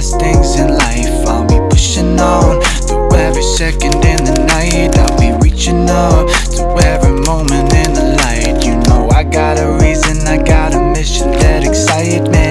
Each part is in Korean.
best things in life. I'll be pushing on through every second in the night. I'll be reaching up to every moment in the light. You know, I got a reason, I got a mission that excites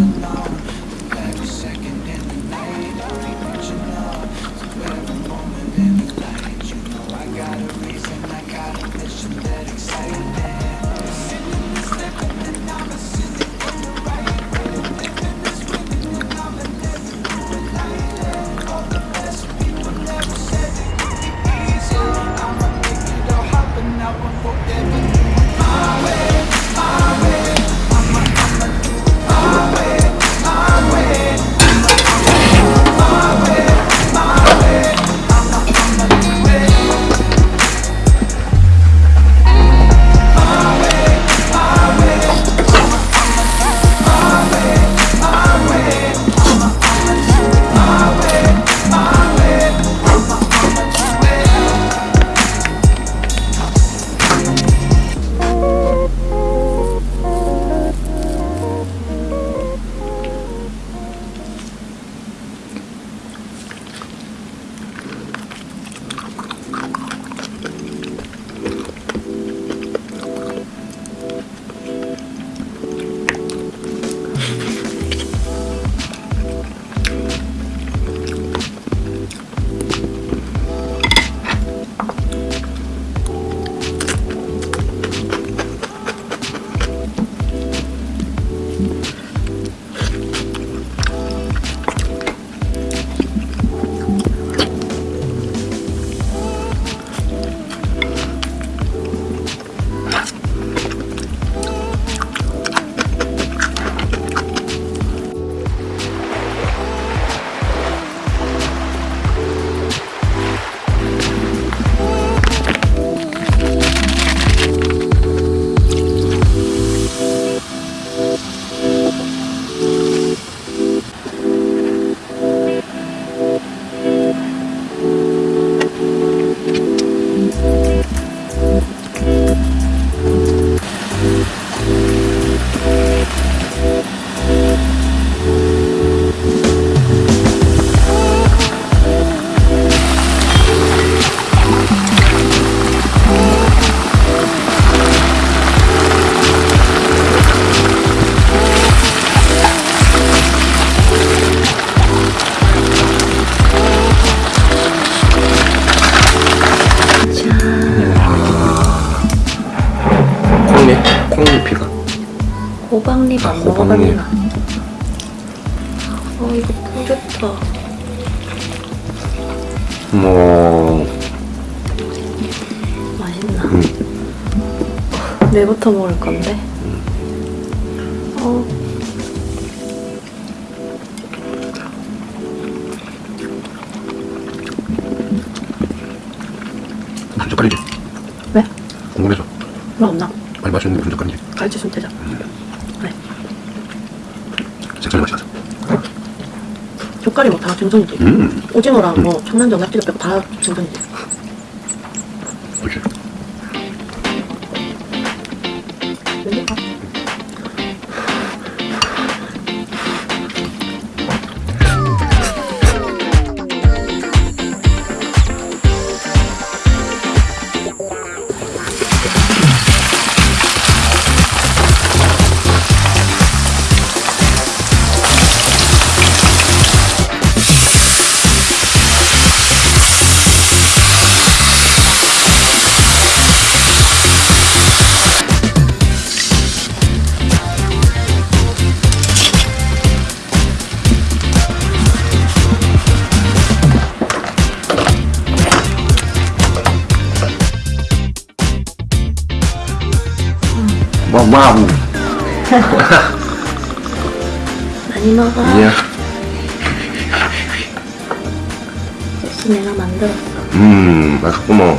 emotional 아, 안 호박잎. 먹어봤나? 어 이거 꿀 좋다. 뭐 맛있나? 음. 내부터 먹을 건데. 어한 젓갈이지? 왜? 궁금해서 왜 없나? 많이 맛있는데 한 젓갈이지? 갈치 손대자. 그래. 생선이 맛이 나서 젓갈이 뭐다 생선이지. 음 오징어랑 뭐 청난장 낙지도 빼고 다 생선이지. 와우. 많이 먹어. 아니야. 소스 내가 만들었어. 음, 맛있구먼.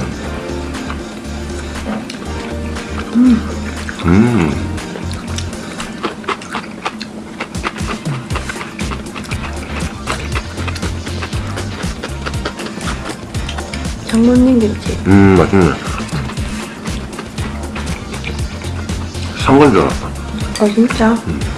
음. 장모님 김치. 음, 맛있네. 삼건 줄 알았다. 아 진짜? 음.